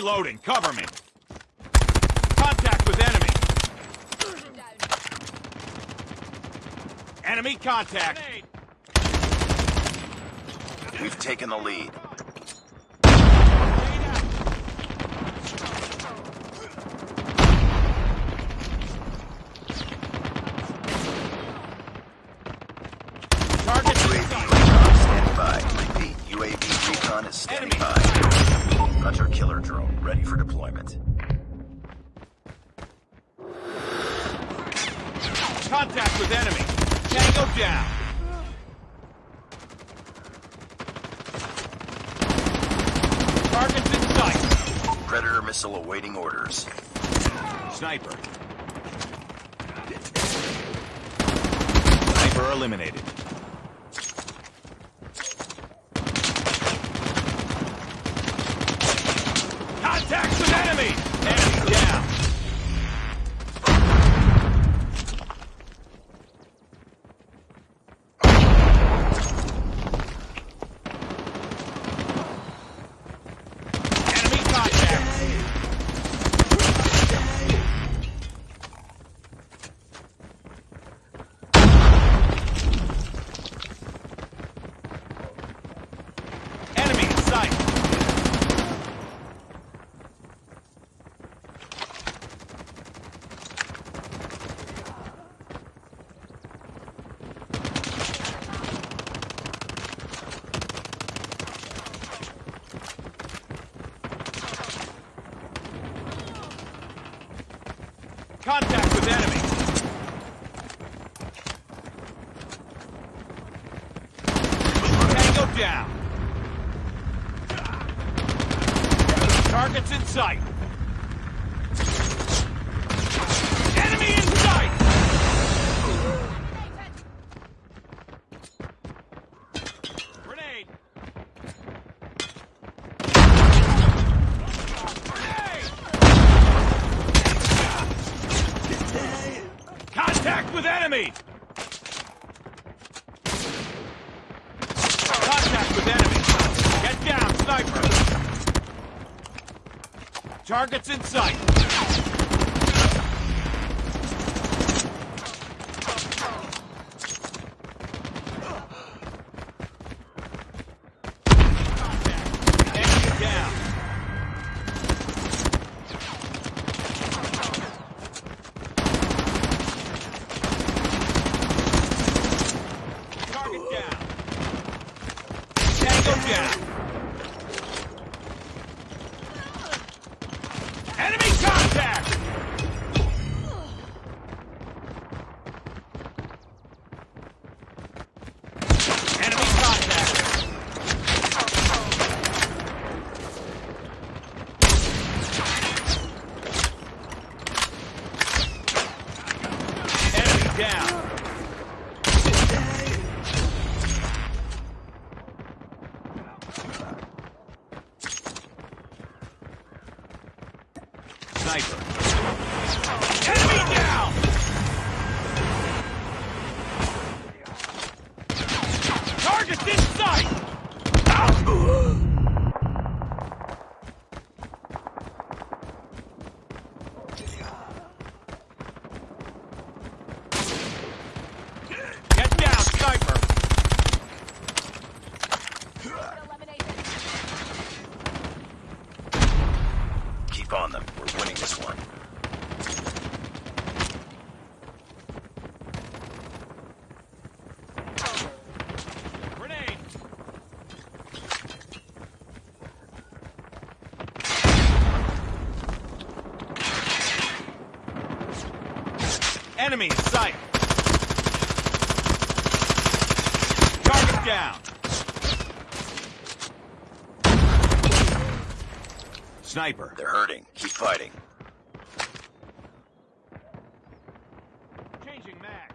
Reloading. Cover me. Contact with enemy. Enemy contact. We've taken the lead. Target UAV recon standing by. Repeat, UAV recon is standing Enemy. Hunter killer drone ready for deployment. Contact with enemy. Tango down. Targets in sight. Predator missile awaiting orders. Sniper. Sniper eliminated. Contact with enemy! Enemy down! Enemy contact! Enemy in sight! Contact with enemy! Tango down! Targets in sight! Enemy! Contact with enemy! Get down, sniper! Targets in sight! Enemy down! Target down! Tango down! Enemy contact! Enemy contact! Enemy down! Enemy in down, sniper! Keep on them. We're winning this one. Enemy in sight! Target down! Sniper. They're hurting. Keep fighting. Changing mag.